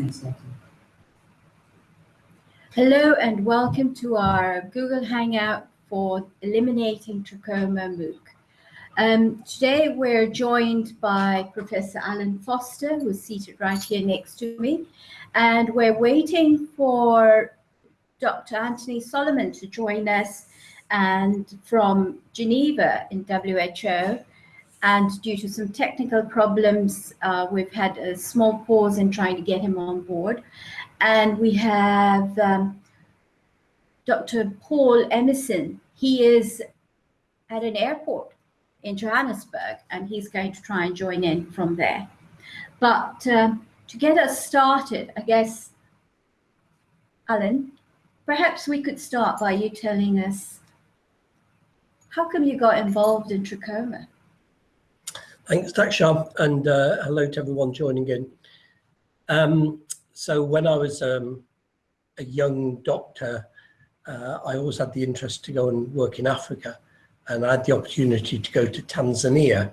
Thanks. Hello and welcome to our Google Hangout for Eliminating Trachoma MOOC. Um, today we're joined by Professor Alan Foster, who's seated right here next to me, and we're waiting for Dr. Anthony Solomon to join us and from Geneva in WHO. And due to some technical problems, uh, we've had a small pause in trying to get him on board. And we have um, Dr. Paul Emerson. He is at an airport in Johannesburg, and he's going to try and join in from there. But um, to get us started, I guess, Alan, perhaps we could start by you telling us how come you got involved in trachoma? Thanks, Daksha, and uh, hello to everyone joining in. Um, so when I was um, a young doctor, uh, I always had the interest to go and work in Africa, and I had the opportunity to go to Tanzania,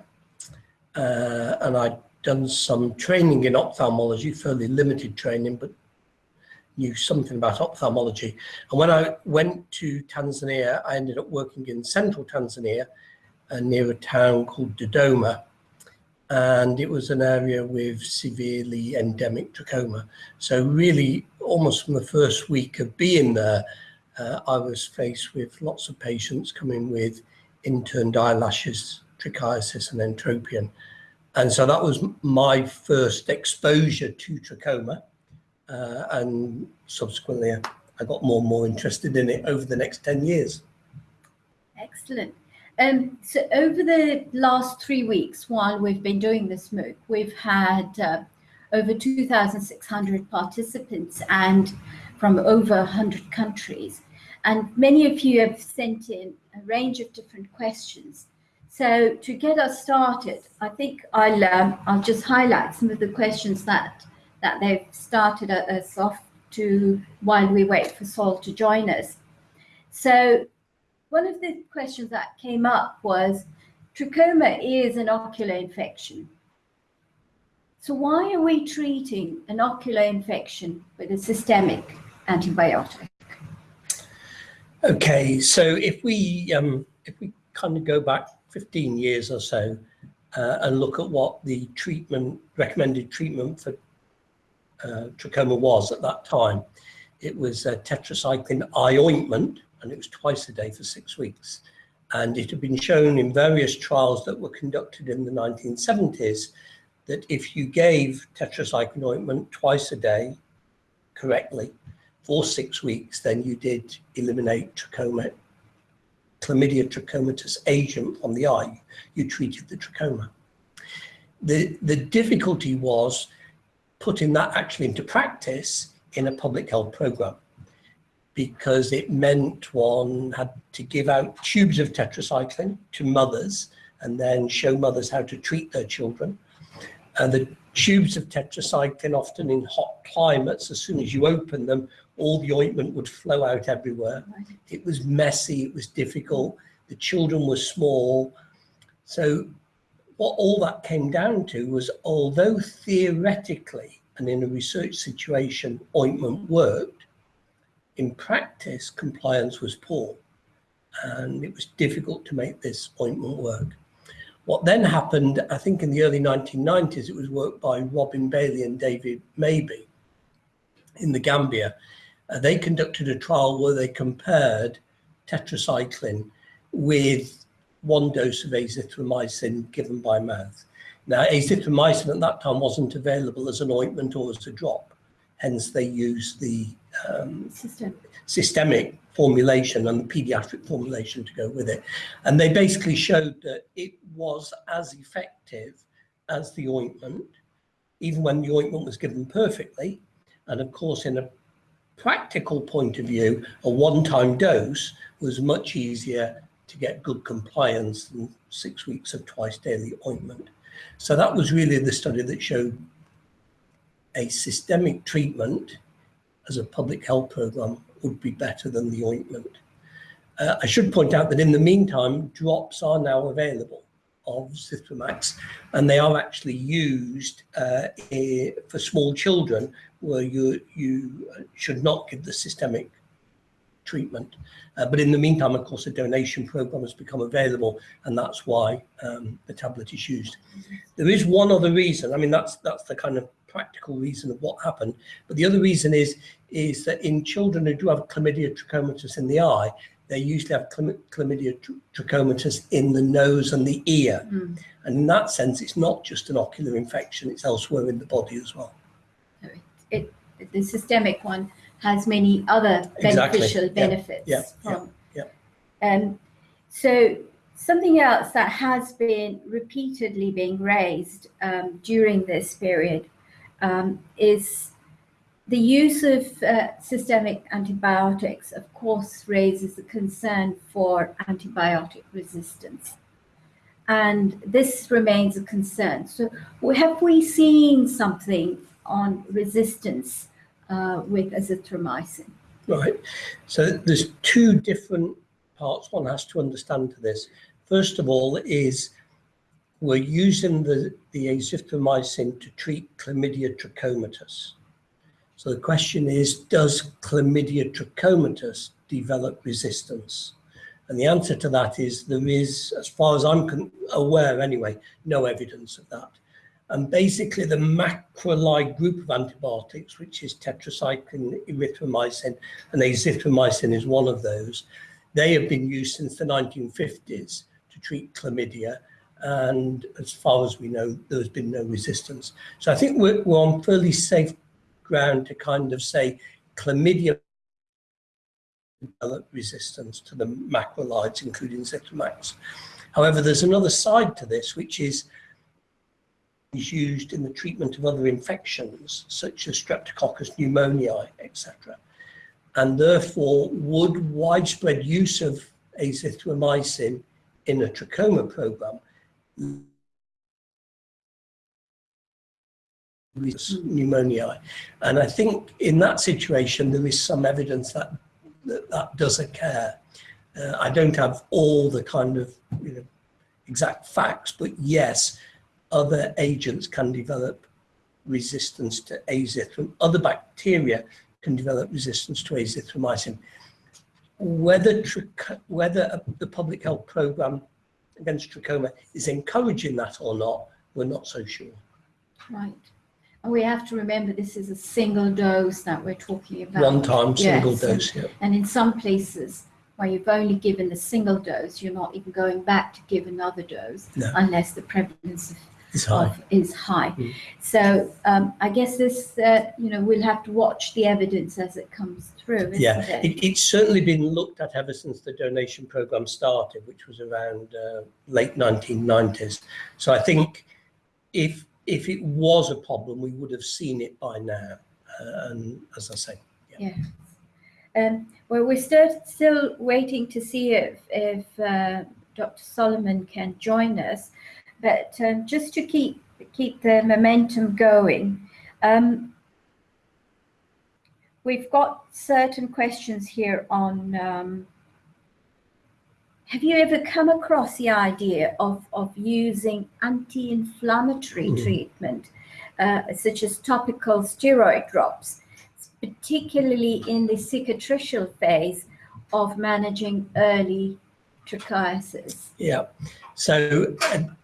uh, and I'd done some training in ophthalmology, fairly limited training, but knew something about ophthalmology. And when I went to Tanzania, I ended up working in central Tanzania uh, near a town called Dodoma. And it was an area with severely endemic trachoma. So really, almost from the first week of being there, uh, I was faced with lots of patients coming with inturned eyelashes, trichiasis and entropion. And so that was my first exposure to trachoma uh, and subsequently I got more and more interested in it over the next 10 years. Excellent. Um, so over the last three weeks, while we've been doing this MOOC, we've had uh, over 2,600 participants and from over 100 countries. And many of you have sent in a range of different questions. So to get us started, I think I'll, um, I'll just highlight some of the questions that that they've started us off to while we wait for Sol to join us. So one of the questions that came up was trachoma is an ocular infection. So why are we treating an ocular infection with a systemic antibiotic? Okay, so if we um, if we kind of go back 15 years or so uh, and look at what the treatment recommended treatment for uh, trachoma was at that time. It was a tetracycline eye ointment, and it was twice a day for six weeks. And it had been shown in various trials that were conducted in the 1970s that if you gave tetracycline ointment twice a day correctly for six weeks, then you did eliminate trachoma, chlamydia trachomatis agent from the eye. You treated the trachoma. The, the difficulty was putting that actually into practice in a public health program because it meant one had to give out tubes of tetracycline to mothers and then show mothers how to treat their children. And the tubes of tetracycline, often in hot climates, as soon as you open them, all the ointment would flow out everywhere. It was messy, it was difficult, the children were small. So what all that came down to was although theoretically and in a research situation ointment worked, in practice compliance was poor and it was difficult to make this ointment work. What then happened, I think in the early 1990s, it was work by Robin Bailey and David Mabey in the Gambia. Uh, they conducted a trial where they compared tetracycline with one dose of azithromycin given by mouth. Now, azithromycin at that time wasn't available as an ointment or as a drop. Hence, they used the um, System. systemic formulation and the pediatric formulation to go with it. And they basically showed that it was as effective as the ointment, even when the ointment was given perfectly. And of course, in a practical point of view, a one-time dose was much easier to get good compliance than six weeks of twice daily ointment. So that was really the study that showed a systemic treatment as a public health program would be better than the ointment. Uh, I should point out that in the meantime, drops are now available of Zithromax, and they are actually used uh, for small children where you you should not give the systemic treatment. Uh, but in the meantime, of course, a donation program has become available, and that's why um, the tablet is used. There is one other reason. I mean, that's that's the kind of practical reason of what happened. But the other reason is is that in children who do have chlamydia trachomatis in the eye, they usually have chlamydia tr- trachomatis in the nose and the ear. Mm. And in that sense, it's not just an ocular infection; it's elsewhere in the body as well. So it, it, the systemic one has many other beneficial Yeah. benefits Yeah. from. Yeah. Um, so something else that has been repeatedly being raised um, during this period um, is the use of uh, systemic antibiotics, of course, raises a concern for antibiotic resistance. And this remains a concern. So, have we seen something on resistance uh, with azithromycin? Right. So there's two different parts one has to understand to this. First of all, is we're using the, the azithromycin to treat chlamydia trachomatis. So the question is, does chlamydia trachomatis develop resistance? And the answer to that is there is, as far as I'm aware anyway, no evidence of that. And basically the macrolide group of antibiotics, which is tetracycline, erythromycin, and azithromycin is one of those, they have been used since the 1950s to treat chlamydia. And as far as we know, there's been no resistance. So I think we're, we're on fairly safe ground to kind of say chlamydia develop resistance to the macrolides, including Zithromax. However, there's another side to this, which is is used in the treatment of other infections, such as Streptococcus pneumoniae, etc. And therefore, would widespread use of azithromycin in a trachoma program pneumoniae? And I think in that situation, there is some evidence that that, that does occur. Uh, I don't have all the kind of you know, exact facts, but yes, other agents can develop resistance to azithromycin. Other bacteria can develop resistance to azithromycin. Whether, whether the public health program against trachoma is encouraging that or not, we're not so sure. Right. And we have to remember this is a single dose that we're talking about. One time, single Yes. dose, yeah. And in some places where you've only given the single dose, you're not even going back to give another dose No. unless the prevalence of, It's high. of is high. Mm. So um, I guess this, uh, you know, we'll have to watch the evidence as it comes through, isn't Yeah, it? it, it's certainly been looked at ever since the donation program started, which was around uh, late 1990s. So I think if if it was a problem, we would have seen it by now. Uh, and as I say, Yeah. Um, well, we're still still waiting to see if if uh, Dr. Solomon can join us, but um, just to keep keep the momentum going, um, we've got certain questions here on. Um, have you ever come across the idea of, of using anti-inflammatory Mm. treatment, uh, such as topical steroid drops? particularly in the cicatricial phase of managing early trichiasis. yeah. So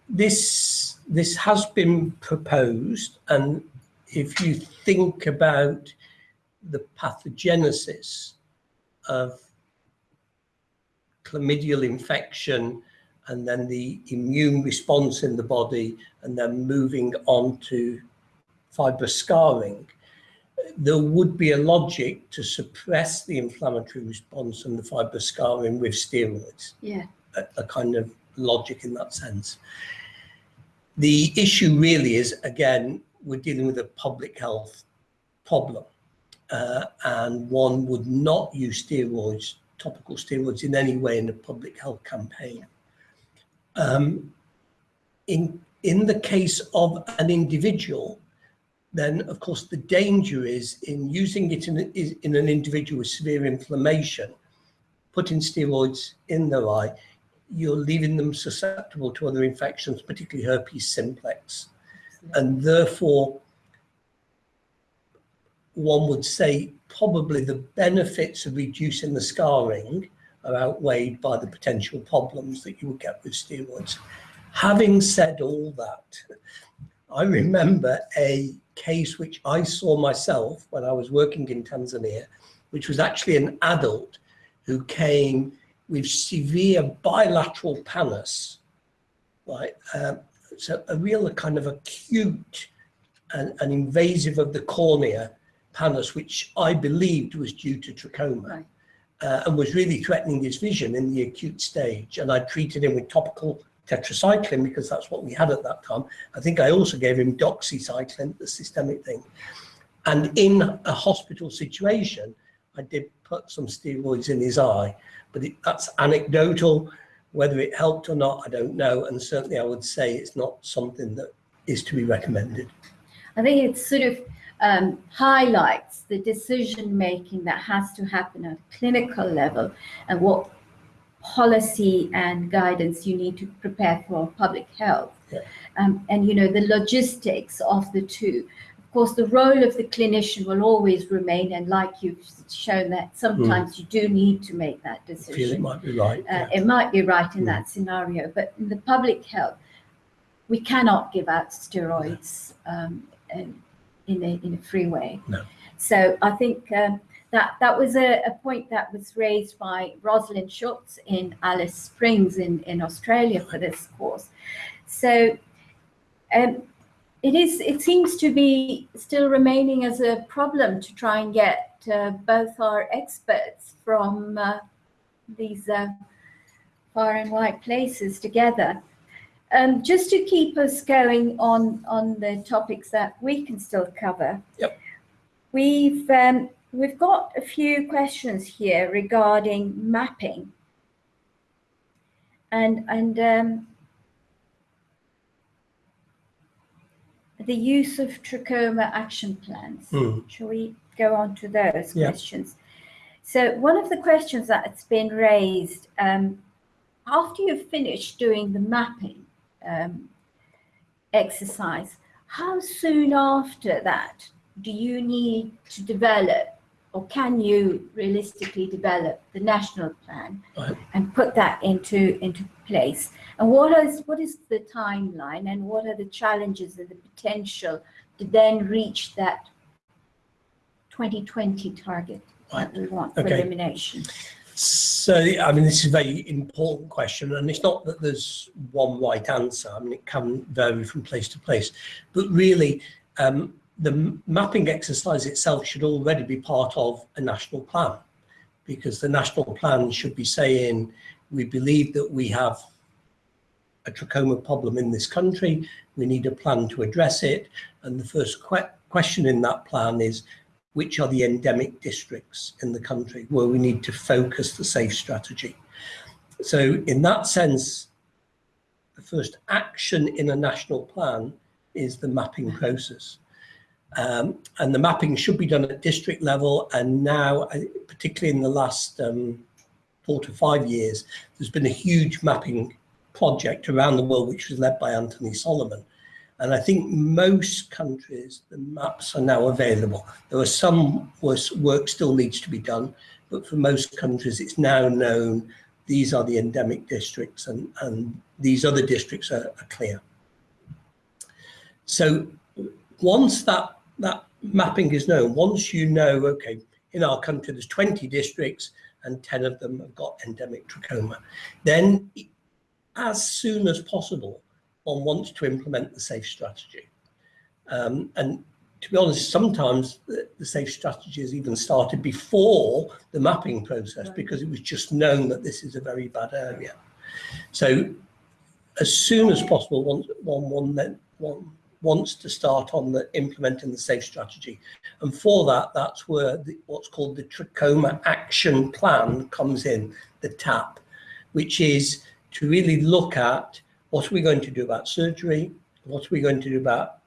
this this has been proposed, and if you think about the pathogenesis of chlamydial infection and then the immune response in the body and then moving on to fibrous scarring, there would be a logic to suppress the inflammatory response and the fibrous scarring with steroids, Yeah, a, a kind of logic in that sense. The issue really is, again, we're dealing with a public health problem. Uh, and one would not use steroids, topical steroids, in any way in a public health campaign. Um, in in the case of an individual, then of course the danger is in using it in, in an individual with severe inflammation, putting steroids in their eye. You're leaving them susceptible to other infections, particularly herpes simplex. And therefore, one would say probably the benefits of reducing the scarring are outweighed by the potential problems that you would get with steroids. Having said all that, I remember a case which I saw myself when I was working in Tanzania, which was actually an adult who came with severe bilateral pannus, right? Um, so a real kind of acute and, and invasive of the cornea pannus, which I believed was due to trachoma. Right. Uh, and was really threatening his vision in the acute stage. And I treated him with topical tetracycline because that's what we had at that time. I think I also gave him doxycycline, the systemic thing. And in a hospital situation, I did put some steroids in his eye, but it, that's anecdotal. Whether it helped or not, I don't know. And certainly I would say it's not something that is to be recommended. I think it sort of um, highlights the decision making that has to happen at a clinical level and what policy and guidance you need to prepare for public health. Yeah. Um, and, you know, the logistics of the two. Of course, the role of the clinician will always remain. And like you've shown that sometimes you do need to make that feel it decision. might be right. Uh, yeah. It might be right in Mm. that scenario, but in the public health, we cannot give out steroids um, in, in a in a free way. No. So I think um, that that was a, a point that was raised by Rosalind Schultz in Alice Springs in, in Australia for this course. So um, it is it seems to be still remaining as a problem to try and get uh, both our experts from uh, these uh, far and wide places together. Um, just to keep us going on on the topics that we can still cover. Yep. We've um, we've got a few questions here regarding mapping. And and um, the use of trachoma action plans. Hmm. Shall we go on to those Yeah. questions? So one of the questions that's been raised um, after you've finished doing the mapping um, exercise, how soon after that do you need to develop or can you realistically develop the national plan Right. and put that into into place? And what is what is the timeline and what are the challenges and the potential to then reach that 2020 target that we want for Okay. elimination? So, I mean, this is a very important question, and it's not that there's one right answer. I mean, it can vary from place to place, but really, um, the mapping exercise itself should already be part of a national plan, because the national plan should be saying we believe that we have a trachoma problem in this country. We need a plan to address it, and the first que- question in that plan is which are the endemic districts in the country where we need to focus the safe strategy. So in that sense, the first action in a national plan is the mapping process. Um, and the mapping should be done at district level. And now, particularly in the last um, four to five years, there's been a huge mapping project around the world, which was led by Anthony Solomon. And I think most countries, the maps are now available. There are some work still needs to be done, but for most countries, it's now known these are the endemic districts and, and these other districts are, are clear. So once that, that mapping is known, once you know, okay, in our country, there's 20 districts and 10 of them have got endemic trachoma, then as soon as possible, one wants to implement the safe strategy. Um, and to be honest, sometimes the, the safe strategy has even started before the mapping process Right. because it was just known that this is a very bad area. So as soon as possible, one, one, one, then, one wants to start on the implementing the safe strategy. And for that, that's where the, what's called the Trachoma Action Plan comes in, the TAP, which is to really look at what are we going to do about surgery, what are we going to do about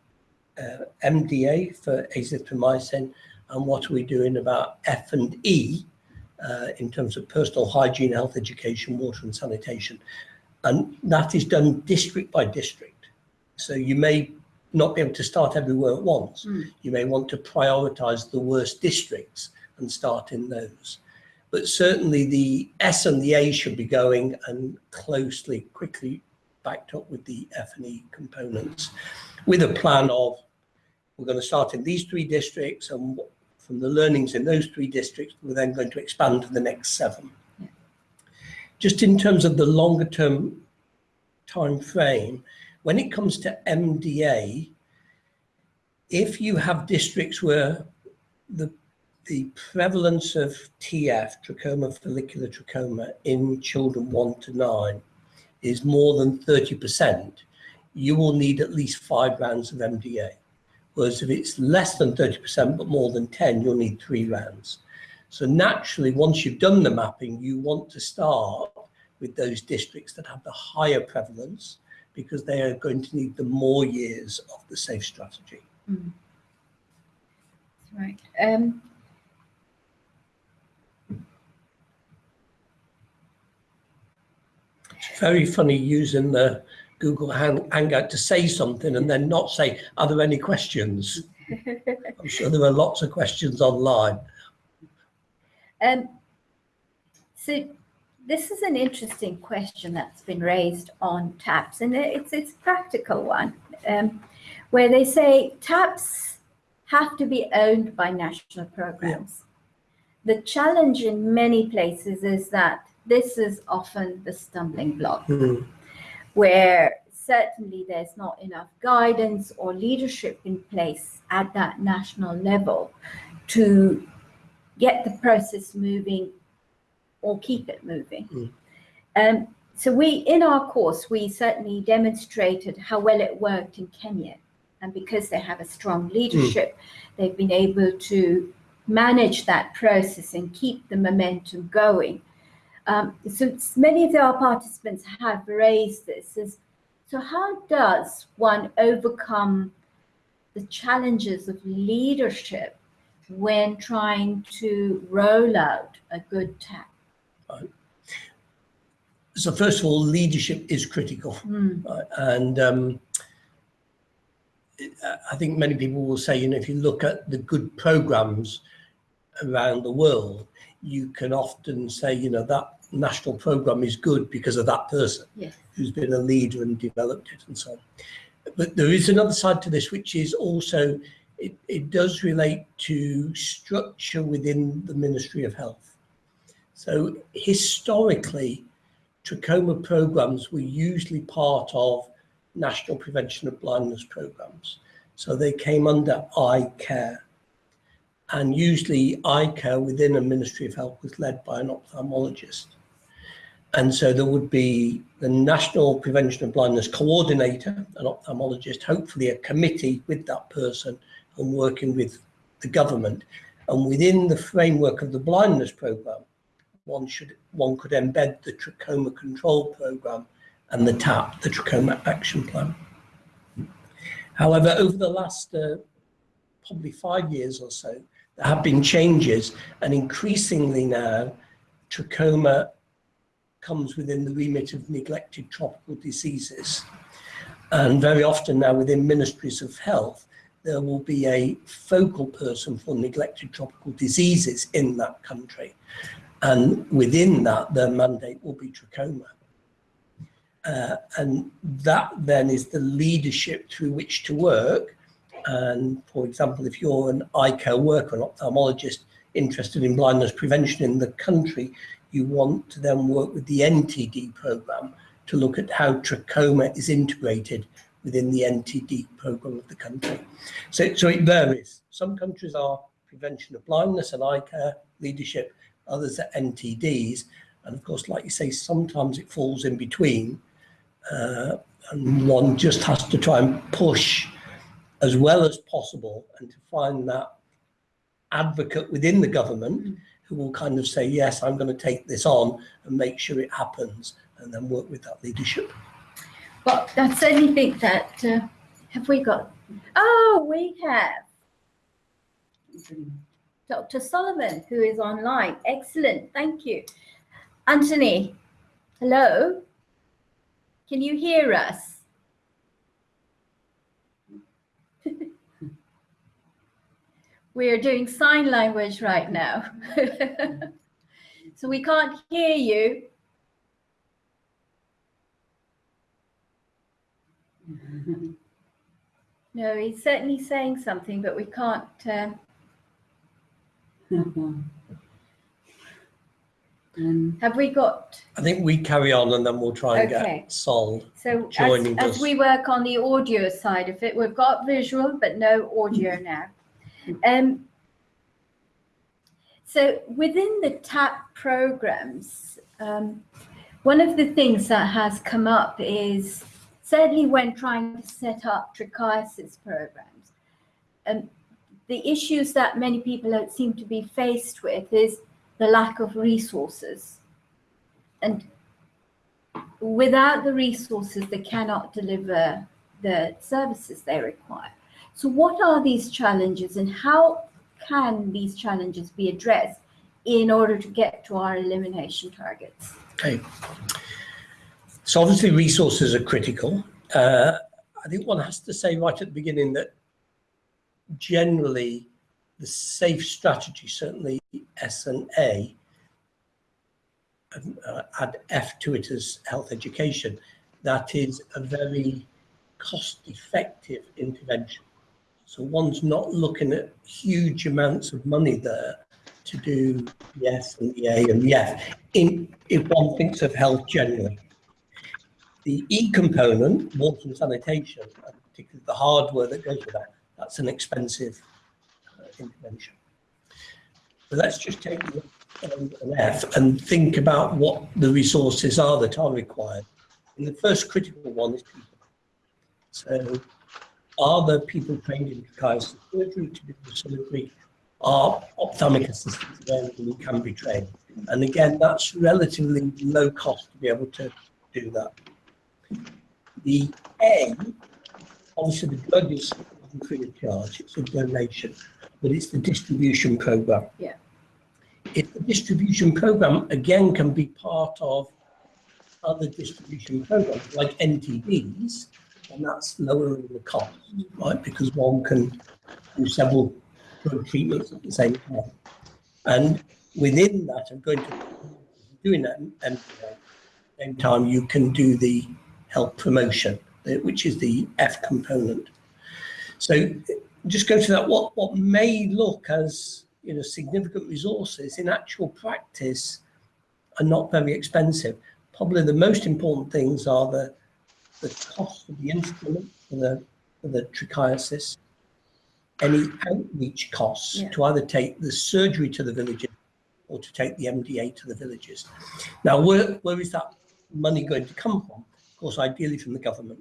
uh, MDA for azithromycin, and what are we doing about F and E uh, in terms of personal hygiene, health education, water and sanitation. And that is done district by district. So you may not be able to start everywhere at once. Mm. You may want to prioritise the worst districts and start in those. But certainly the S and the A should be going and closely, quickly backed up with the F and E components with a plan of we're going to start in these three districts and from the learnings in those three districts, we're then going to expand to the next seven. Yeah. Just in terms of the longer term time frame, when it comes to MDA, if you have districts where the the prevalence of TF, trachoma follicular trachoma, in children one to nine is more than 30%, you will need at least five rounds of MDA. Whereas if it's less than 30%, but more than 10, you'll need three rounds. So naturally, once you've done the mapping, you want to start with those districts that have the higher prevalence because they are going to need the more years of the SAFE strategy. Mm. Right. Um, It's very funny using the Google Hang- Hangout to say something and then not say, are there any questions? I'm sure there are lots of questions online. Um, so this is an interesting question that's been raised on TAPS, and it's it's a practical one, um, where they say TAPS have to be owned by national programs. The challenge in many places is that this is often the stumbling block Hmm. where certainly there's not enough guidance or leadership in place at that national level to get the process moving or keep it moving. Mm. Um, so we, in our course, we certainly demonstrated how well it worked in Kenya. And because they have a strong leadership, they've been able to manage that process and keep the momentum going. Um, so many of our participants have raised this is, so how does one overcome the challenges of leadership when trying to roll out a good tap? So first of all, leadership is critical. Hmm, Right, And um, I think many people will say, you know, if you look at the good programs around the world, you can often say, you know, that national program is good because of that person yes. who's been a leader and developed it and so on. But there is another side to this, which is also, it, it does relate to structure within the Ministry of Health. So historically, trachoma programs were usually part of national prevention of blindness programs. So they came under eye care. And usually eye care within a Ministry of Health was led by an ophthalmologist. And so there would be the National Prevention of Blindness Coordinator, an ophthalmologist, hopefully a committee with that person and working with the government. And within the framework of the blindness program, one should one could embed the trachoma control program and the TAP, the trachoma action plan. However, over the last uh, probably five years or so, there have been changes, and increasingly now, trachoma comes within the remit of neglected tropical diseases. And very often now within ministries of health, there will be a focal person for neglected tropical diseases in that country. And within that, their mandate will be trachoma. Uh, and that then is the leadership through which to work. And for example, if you're an eye care worker, an ophthalmologist interested in blindness prevention in the country, you want to then work with the NTD program to look at how trachoma is integrated within the NTD program of the country. So, so it varies. Some countries are prevention of blindness and eye care leadership, others are NTDs. And of course, like you say, sometimes it falls in between. Uh, and one just has to try and push as well as possible and to find that advocate within the government who will kind of say, yes, I'm going to take this on and make sure it happens and then work with that leadership. Well, I certainly think that, uh, have we got, oh, we have. Dr. Solomon, who is online. Excellent, thank you. Anthony, hello. Can you hear us? We're doing sign language right now. so we can't hear you. No, he's certainly saying something, but we can't. Uh... Um, have we got? I think we carry on and then we'll try and Okay. get Sol. So Joining as us. we work on the audio side of it, we've got visual but no audio now. Um, so within the TAP programs, um, one of the things that has come up is certainly when trying to set up trichiasis programs, um, the issues that many people seem to be faced with is the lack of resources. And without the resources, they cannot deliver the services they require. So what are these challenges and how can these challenges be addressed in order to get to our elimination targets? Okay. So obviously resources are critical. Uh, I think one has to say right at the beginning that generally the safe strategy, certainly S and A, and, uh, add F to it as health education, that is a very cost-effective intervention. So one's not looking at huge amounts of money there to do the S and the A and the F, in, if one thinks of health generally. The E component, water and sanitation, particularly the hardware that goes with that, that's an expensive uh, intervention. But let's just take the um, an F and think about what the resources are that are required. And the first critical one is people. So are there people trained in trichiasis surgery to do the surgery? Are ophthalmic assistants available who can be trained? And again, that's relatively low cost to be able to do that. The A, obviously the drug is free of charge, it's a donation, but it's the distribution program. Yeah. If the distribution program again can be part of other distribution programs like NTDs, and that's lowering the cost, right? Because one can do several drug treatments at the same time. And within that, I'm going to doing that and at the same time you can do the health promotion, which is the F component. So just go to that. What what may look as you know significant resources in actual practice are not very expensive. Probably the most important things are the the cost of the instrument for the for the trichiasis, any outreach costs Yeah. to either take the surgery to the villages or to take the MDA to the villages. Now, where where is that money going to come from? Of course, ideally from the government.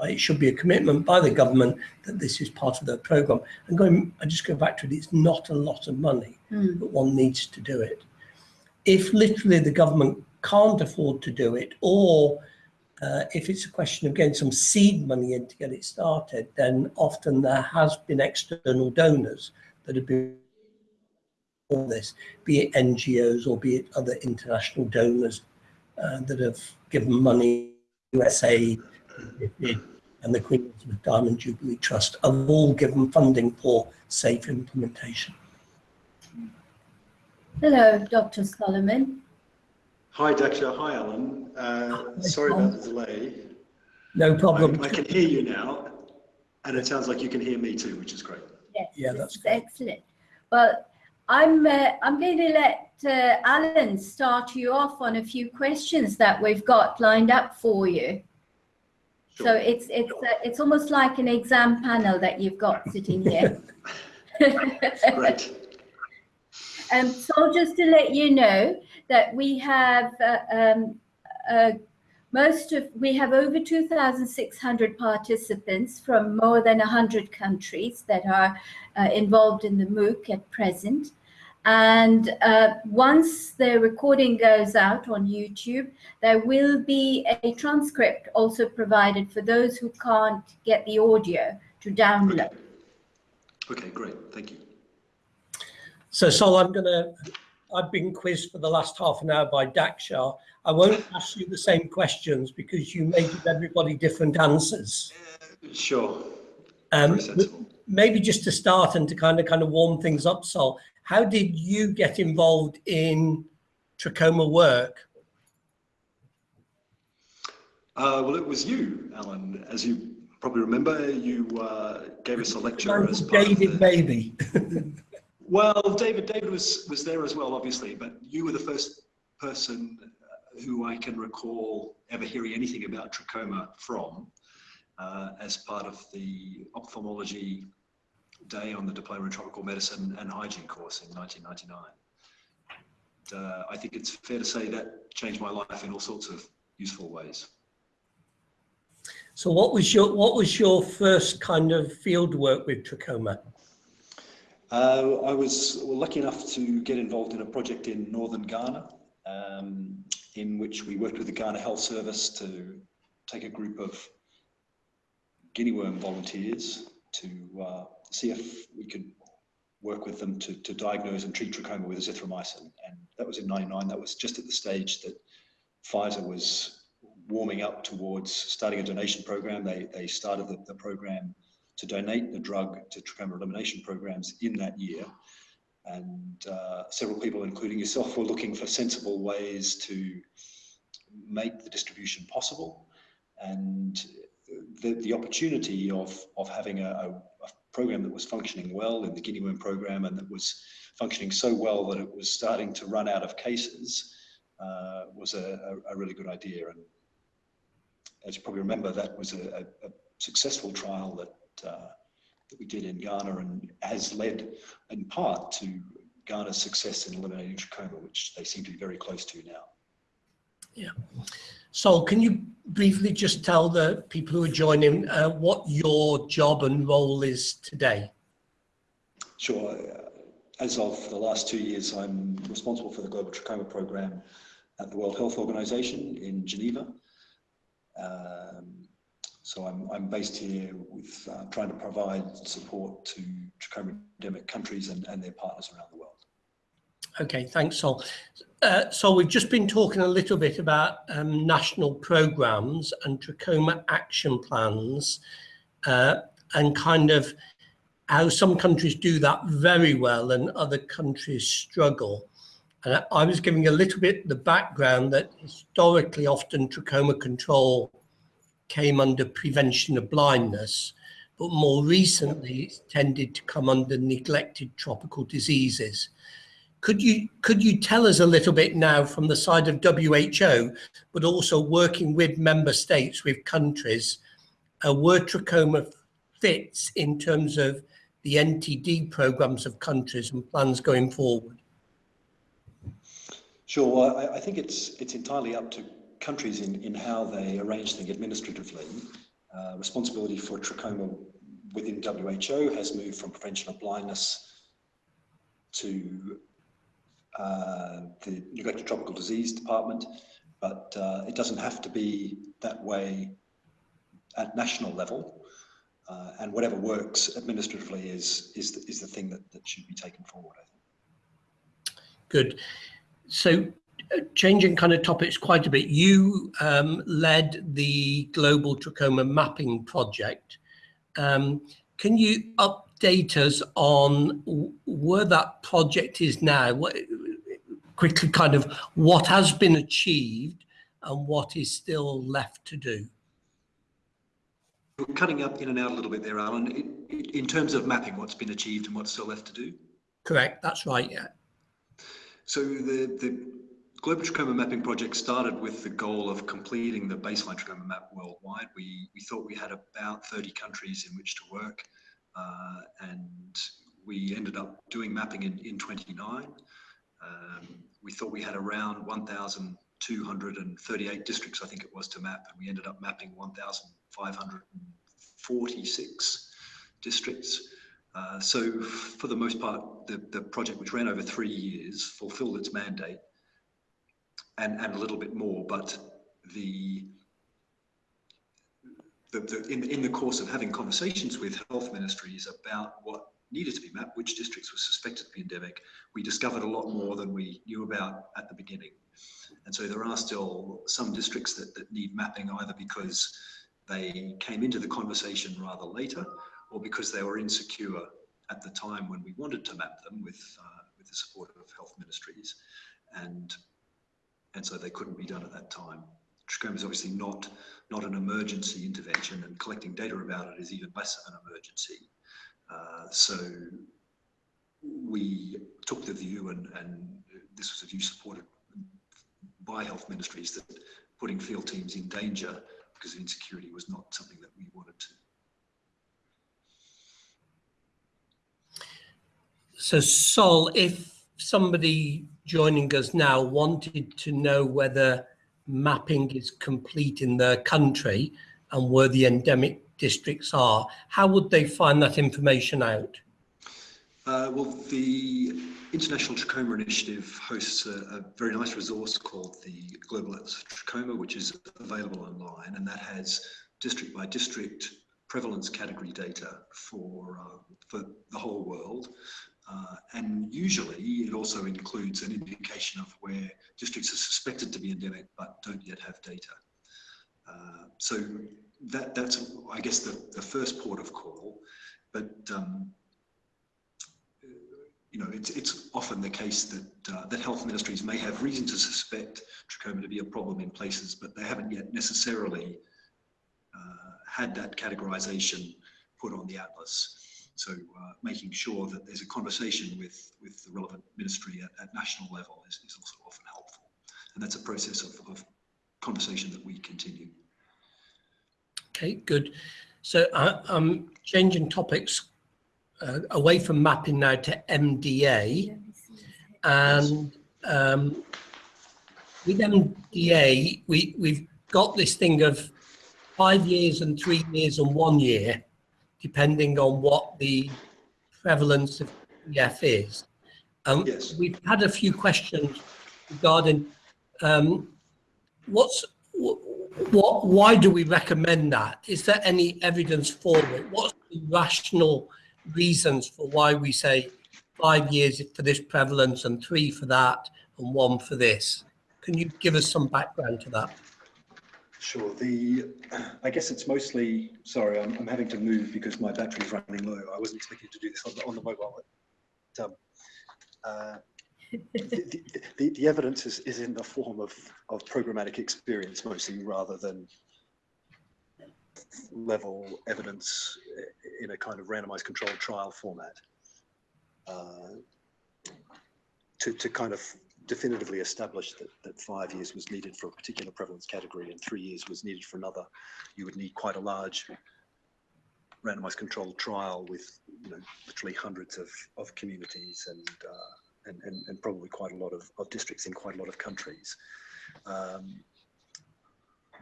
Uh, It should be a commitment by the government that this is part of their program. And going, I just go back to it, it's not a lot of money, Hmm. but one needs to do it. If literally the government can't afford to do it, or uh, if it's a question of getting some seed money in to get it started, then often there has been external donors that have been for this, be it NGOs or be it other international donors uh, that have given money, USA, and the Queen Elizabeth Diamond Jubilee Trust have all given funding for safe implementation. Hello, Dr. Solomon. Hi, Daksha. Hi, Alan. Uh, sorry about the delay. No problem. I, I can hear you now, and it sounds like you can hear me too, which is great. Yes, Yeah, that's great. excellent. Well, I'm uh, I'm going to let uh, Alan start you off on a few questions that we've got lined up for you. So Sure. it's it's uh, it's almost like an exam panel that you've got sitting here. Great. Um, so just to let you know that we have uh, um, uh, most of we have over 2,600 participants from more than 100 countries that are uh, involved in the MOOC at present. And uh, once the recording goes out on YouTube, there will be a transcript also provided for those who can't get the audio to download. Okay, great. Thank you. So, Sol, I'm going to, I've been quizzed for the last half an hour by Daksha. I won't ask you the same questions because you may give everybody different answers. Sure. Um, maybe just to start and to kind of kind of warm things up, Sol, how did you get involved in trachoma work? Uh, well, it was you, Alan. As you probably remember, you uh, gave us a lecture as part David Mabey. Well, David, David was was there as well, obviously, but you were the first person who I can recall ever hearing anything about trachoma from, uh, as part of the ophthalmology day on the Diploma in Tropical Medicine and Hygiene course in 1999. And, uh, I think it's fair to say that changed my life in all sorts of useful ways. So, what was your what was your first kind of field work with trachoma? Uh, I was lucky enough to get involved in a project in northern Ghana, um, in which we worked with the Ghana Health Service to take a group of guinea worm volunteers to uh, see if we could work with them to, to diagnose and treat trachoma with azithromycin. And that was in 99. That was just at the stage that Pfizer was warming up towards starting a donation program. They, they started the, the program to donate the drug to trachoma elimination programs in that year. And uh, several people, including yourself, were looking for sensible ways to make the distribution possible. And the, the opportunity of, of having a, a, a program that was functioning well in the guinea worm program and that was functioning so well that it was starting to run out of cases uh, was a, a, really good idea. And as you probably remember, that was a, a successful trial that uh, that we did in Ghana and has led in part to Ghana's success in eliminating trachoma, which they seem to be very close to now. Yeah. So can you briefly just tell the people who are joining uh, what your job and role is today? Sure. As of the last two years, I'm responsible for the Global Trachoma Program at the World Health Organization in Geneva. Um, so I'm, I'm based here with uh, trying to provide support to trachoma endemic countries and, and their partners around the world. Okay, thanks, Sol. Uh, so we've just been talking a little bit about um, national programs and trachoma action plans uh, and kind of how some countries do that very well and other countries struggle. And I was giving a little bit the background that historically often trachoma control came under prevention of blindness, but more recently it's tended to come under neglected tropical diseases. Could you could you tell us a little bit now from the side of WHO, but also working with member states, with countries, uh, where trachoma fits in terms of the NTD programs of countries and plans going forward? Sure. I, I think it's it's entirely up to countries in, in how they arrange things administratively. Uh, responsibility for trachoma within WHO has moved from prevention of blindness to the neglected tropical disease department, but uh, it doesn't have to be that way at national level. Uh, and whatever works administratively is is the, is the thing that, that should be taken forward. I think. Good. So changing kind of topics quite a bit, you um, led the Global Trachoma Mapping Project. Um, can you update us on where that project is now? What, quickly, kind of what has been achieved and what is still left to do? You're cutting up in and out a little bit there, Alan. In, in terms of mapping what's been achieved and what's still left to do? Correct, that's right, yeah. So the, the Global Trachoma Mapping Project started with the goal of completing the baseline trachoma map worldwide. We, we thought we had about 30 countries in which to work, uh, and we ended up doing mapping in, in 29. Um, we thought we had around 1,238 districts, I think it was, to map, and we ended up mapping 1,546 districts. Uh, so for the most part, the, the project, which ran over three years, fulfilled its mandate and, and a little bit more, but the, the, the in, in the course of having conversations with health ministries about what needed to be mapped, which districts were suspected to be endemic, we discovered a lot more than we knew about at the beginning. And so there are still some districts that, that need mapping either because they came into the conversation rather later or because they were insecure at the time when we wanted to map them with, uh, with the support of health ministries. And, and so they couldn't be done at that time. Trachoma is obviously not, not an emergency intervention and collecting data about it is even less of an emergency. Uh, so we took the view and, and this was a view supported by health ministries that putting field teams in danger because of insecurity was not something that we wanted to. So Sol, if somebody joining us now wanted to know whether mapping is complete in their country and were the endemic districts are, how would they find that information out? Uh, well, the International Trachoma Initiative hosts a, a, very nice resource called the Global Atlas Trachoma, which is available online, and that has district by district prevalence category data for uh, for the whole world. Uh, and usually it also includes an indication of where districts are suspected to be endemic but don't yet have data. Uh, so that that's I guess the, the first port of call, but um, you know, it's, it's often the case that, uh, that health ministries may have reason to suspect trachoma to be a problem in places, but they haven't yet necessarily uh, had that categorization put on the atlas. So uh, making sure that there's a conversation with, with the relevant ministry at, at national level is, is, also often helpful. And that's a process of, of conversation that we continue. Okay, good. So uh, I'm changing topics uh, away from mapping now to MDA. And um, with MDA, we, we've got this thing of five years and three years and one year, depending on what the prevalence of TF is. Um, yes. We've had a few questions regarding um, what's what, why do we recommend that? Is there any evidence for it? What's the rational reasons for why we say five years for this prevalence and three for that and one for this. Can you give us some background to that? Sure. The, I guess it's mostly, sorry, I'm, I'm having to move because my battery's running low. I wasn't expecting to do this on the, on the mobile. But, um, uh, the, the, the, evidence is, is in the form of, of programmatic experience mostly rather than level evidence in a kind of randomized controlled trial format. Uh, to, to kind of definitively establish that, that five years was needed for a particular prevalence category and three years was needed for another, you would need quite a large randomized controlled trial with you know literally hundreds of, of communities and, uh, and, and, and probably quite a lot of, of districts in quite a lot of countries. Um,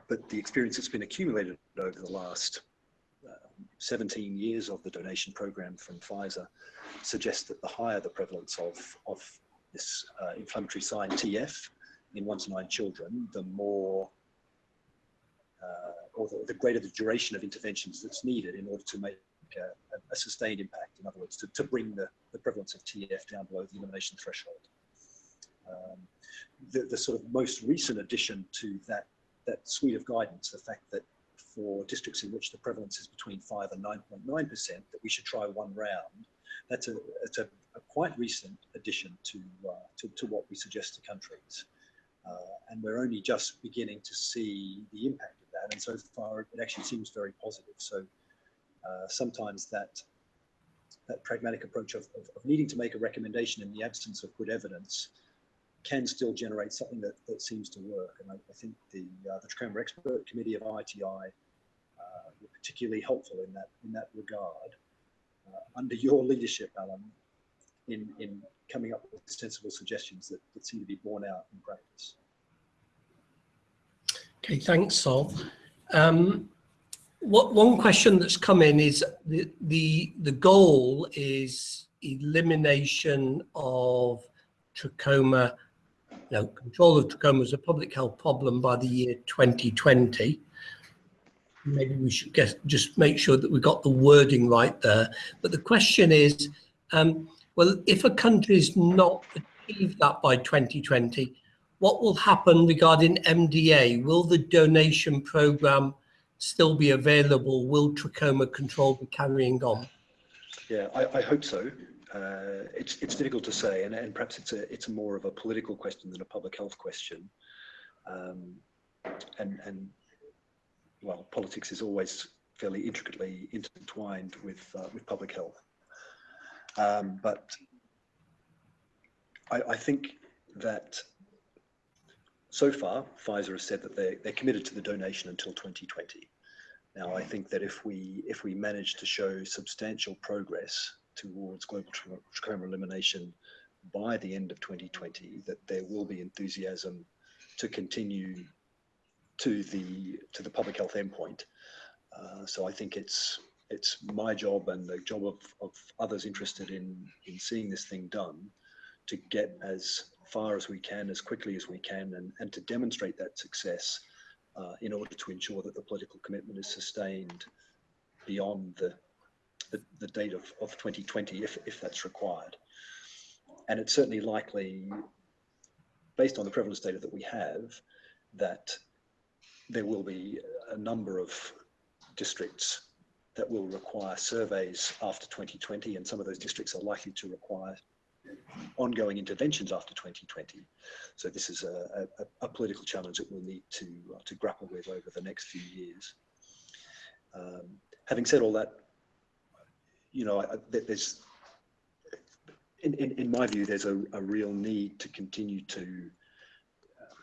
but the experience that's been accumulated over the last uh, 17 years of the donation program from Pfizer suggests that the higher the prevalence of, of this uh, inflammatory sign TF in one to nine children, the more uh, or the, the, greater the duration of interventions that's needed in order to make a, a sustained impact. In other words, to, to bring the, the prevalence of TF down below the elimination threshold. Um, the, the sort of most recent addition to that that suite of guidance, the fact that for districts in which the prevalence is between 5 and 9.9%, that we should try one round, that's a, it's a, a quite recent addition to, uh, to, to, what we suggest to countries. Uh, and we're only just beginning to see the impact of that. And so far, it actually seems very positive. So uh, sometimes that that pragmatic approach of, of, of, needing to make a recommendation in the absence of good evidence can still generate something that, that seems to work. And I, I think the, uh, the Trachoma Expert Committee of ITI uh, were particularly helpful in that, in that regard. Uh, under your leadership, Alan, in, in coming up with sensible suggestions that, that seem to be borne out in practice. Okay, thanks, Sol. Um, one question that's come in is the the the goal is elimination of trachoma know, control of trachoma is a public health problem by the year 2020. maybe we should get, just make sure that we got the wording right there. But the question is, um, well, if a country is not achieved that by 2020, what will happen regarding MDA? Will the donation program still be available? Will trachoma control be carrying on? Yeah, I, I hope so. Uh, it's it's difficult to say, and, and perhaps it's a it's more of a political question than a public health question. Um, and and well, politics is always fairly intricately intertwined with uh, with public health. Um, but I, I think that so far, Pfizer has said that they're, they're committed to the donation until 2020. Now, I think that if we if we manage to show substantial progress towards global trachoma elimination by the end of 2020, that there will be enthusiasm to continue to the to the public health endpoint. Uh, so I think it's it's my job and the job of, of others interested in in seeing this thing done to get as far as we can, as quickly as we can, and, and to demonstrate that success uh, in order to ensure that the political commitment is sustained beyond the, the, the date of, of 2020, if, if that's required. And it's certainly likely, based on the prevalence data that we have, that there will be a number of districts that will require surveys after 2020, and some of those districts are likely to require ongoing interventions after 2020. So this is a, a, a political challenge that we'll need to, uh, to grapple with over the next few years. Um, having said all that, you know, I, there's, in, in, in, my view, there's a, a, real need to continue to uh,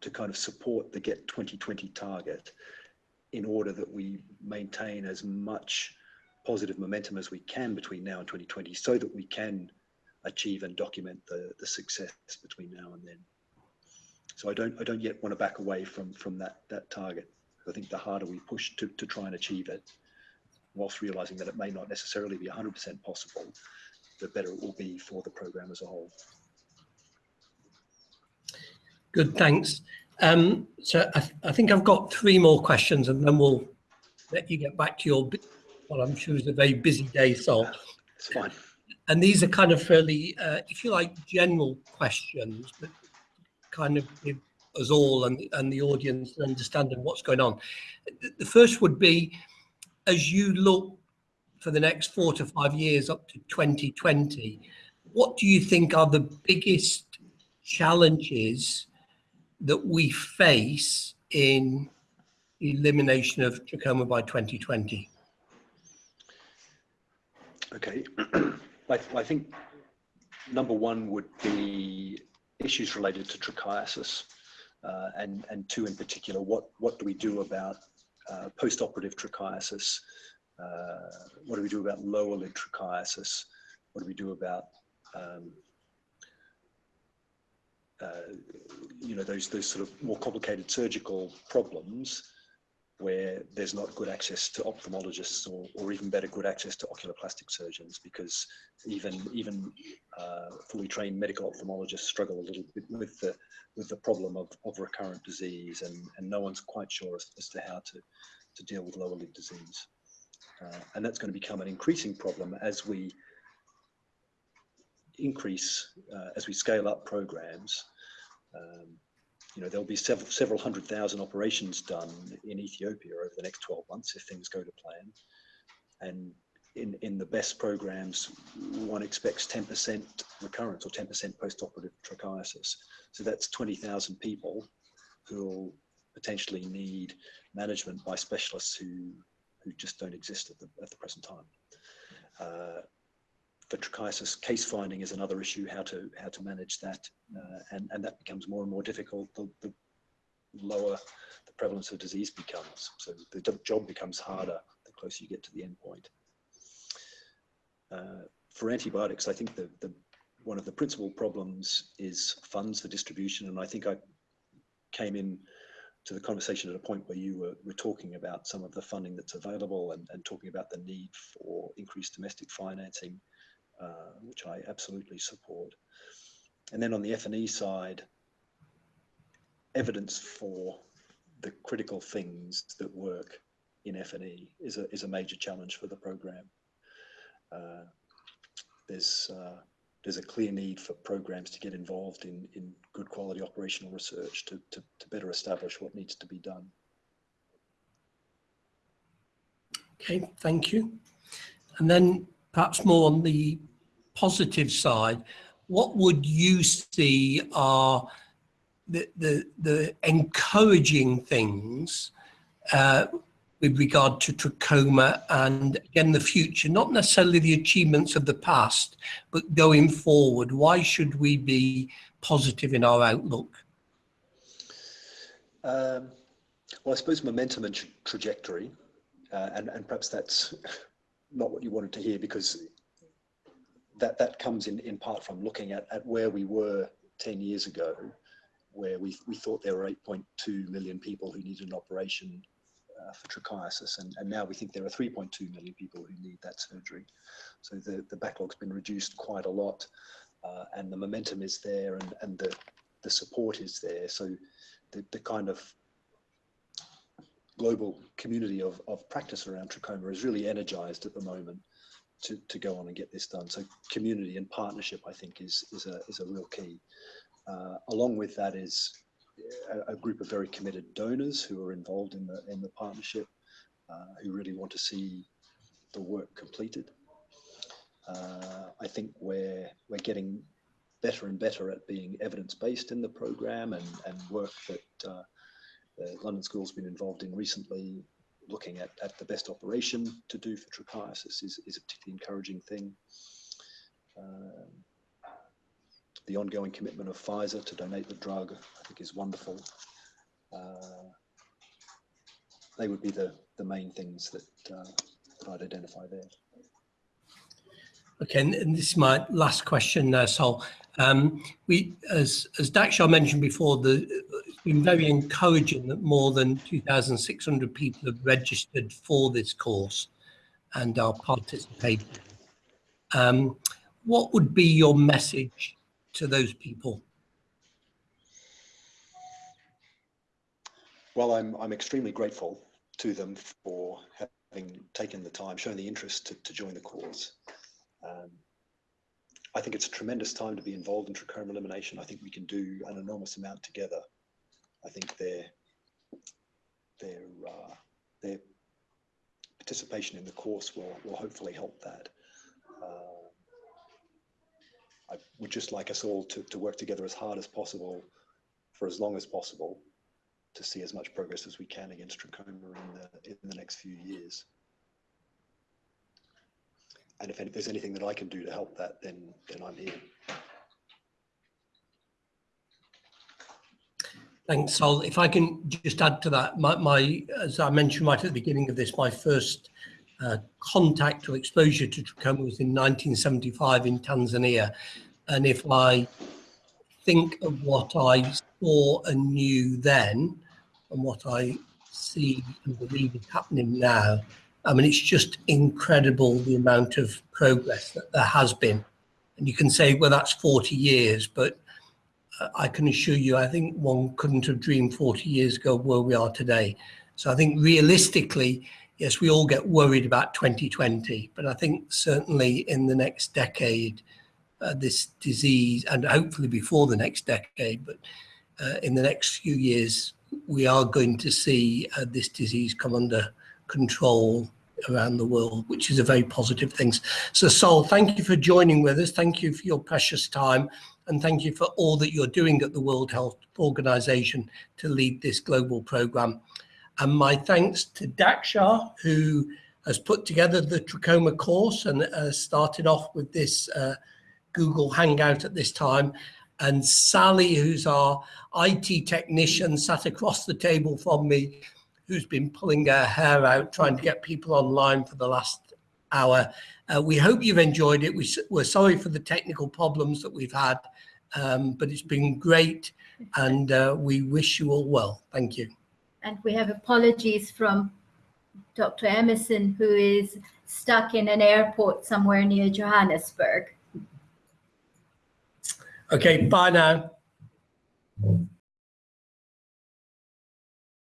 to kind of support the Get 2020 target in order that we maintain as much positive momentum as we can between now and 2020 so that we can achieve and document the, the success between now and then. So I don't I don't yet want to back away from from that that target. I think the harder we push to, to try and achieve it, whilst realizing that it may not necessarily be 100% possible, the better it will be for the program as a whole. Good, thanks. Um, so I, th I think I've got three more questions and then we'll let you get back to your well, I'm sure it's a very busy day, so. It's fine. And these are kind of fairly, uh, if you like, general questions, but kind of give us all and, and the audience an understanding what's going on. The first would be, as you look for the next four to five years up to 2020, what do you think are the biggest challenges that we face in elimination of trachoma by 2020? Okay, I, I, think number one would be issues related to trichiasis, uh, and and two in particular, what what do we do about uh, post-operative trichiasis? Uh, what do we do about lower lid trichiasis? What do we do about um, uh, you know those those sort of more complicated surgical problems where there's not good access to ophthalmologists or, or even better good access to oculoplastic surgeons because even even uh, fully trained medical ophthalmologists struggle a little bit with the with the problem of, of recurrent disease and, and no one's quite sure as, as to how to, to deal with lower lid disease. Uh, and that's going to become an increasing problem as we increase, uh, as we scale up programs um, you know, there'll be several, several hundred thousand operations done in Ethiopia over the next 12 months if things go to plan. And in, in the best programs, one expects 10% recurrence or 10% post-operative trichiasis. So that's 20,000 people who will potentially need management by specialists who, who just don't exist at the, at the present time. Uh, for trichiasis, case finding is another issue, how to how to manage that, uh, and, and that becomes more and more difficult the, the lower the prevalence of disease becomes. So the job becomes harder the closer you get to the end point. Uh, for antibiotics, I think the, the one of the principal problems is funds for distribution, and I think I came in to the conversation at a point where you were, were talking about some of the funding that's available and, and talking about the need for increased domestic financing uh, which I absolutely support. And then on the F&E side, evidence for the critical things that work in F&E is a, is a major challenge for the program. Uh, there's, uh, there's a clear need for programs to get involved in, in good quality operational research to, to, to better establish what needs to be done. Okay, thank you. And then perhaps more on the positive side, what would you see are the, the, the encouraging things uh, with regard to trachoma and again the future, not necessarily the achievements of the past, but going forward, why should we be positive in our outlook? Um, well, I suppose momentum and tra trajectory, uh, and, and perhaps that's not what you wanted to hear because that, that comes in, in part from looking at, at where we were 10 years ago, where we, we thought there were 8.2 million people who needed an operation uh, for trichiasis, and, and now we think there are 3.2 million people who need that surgery. So the, the backlog's been reduced quite a lot, uh, and the momentum is there, and, and the, the support is there. So the, the kind of global community of, of practice around trachoma is really energized at the moment to, to go on and get this done. So community and partnership, I think, is, is, a, is a real key. Uh, along with that is a, a, group of very committed donors who are involved in the in the partnership, uh, who really want to see the work completed. Uh, I think we're we're getting better and better at being evidence based in the program and and work that uh, the London School's been involved in recently. Looking at, at the best operation to do for trichiasis is, is a particularly encouraging thing. Um, the ongoing commitment of Pfizer to donate the drug, I think is wonderful. Uh, they would be the, the main things that, uh, that I'd identify there. Okay, and, this is my last question, uh, Sol. Um, we, as as Daksha mentioned before, the, been very encouraging that more than 2,600 people have registered for this course and are participating. Um, what would be your message to those people? Well, I'm, I'm extremely grateful to them for having taken the time, shown the interest to, to join the course. Um, I think it's a tremendous time to be involved in trachoma elimination. I think we can do an enormous amount together. I think their their uh, their participation in the course will will hopefully help that. Uh, I would just like us all to, to work together as hard as possible for as long as possible to see as much progress as we can against trachoma in the, in the next few years. And if, if there's anything that I can do to help that, then, then I'm here. Thanks, Sol. If I can just add to that, my, my, as I mentioned right at the beginning of this, my first uh, contact or exposure to trachoma was in 1975 in Tanzania. And if I think of what I saw and knew then and what I see and believe is happening now, I mean, it's just incredible the amount of progress that there has been. And you can say, well, that's 40 years, but I can assure you, I think one couldn't have dreamed 40 years ago where we are today. So I think realistically, yes, we all get worried about 2020, but I think certainly in the next decade, uh, this disease, and hopefully before the next decade, but uh, in the next few years, we are going to see uh, this disease come under control around the world, which is a very positive thing. So Sol, thank you for joining with us. Thank you for your precious time. And thank you for all that you're doing at the World Health Organization to lead this global program. And my thanks to Daksha, who has put together the trachoma course and uh, started off with this uh, Google Hangout at this time. And Sally, who's our IT technician, sat across the table from me, who's been pulling her hair out, trying to get people online for the last hour. Uh, we hope you've enjoyed it. We, we're sorry for the technical problems that we've had, um, but it's been great and uh, we wish you all well. Thank you. And we have apologies from Dr. Emerson, who is stuck in an airport somewhere near Johannesburg. Okay, bye now.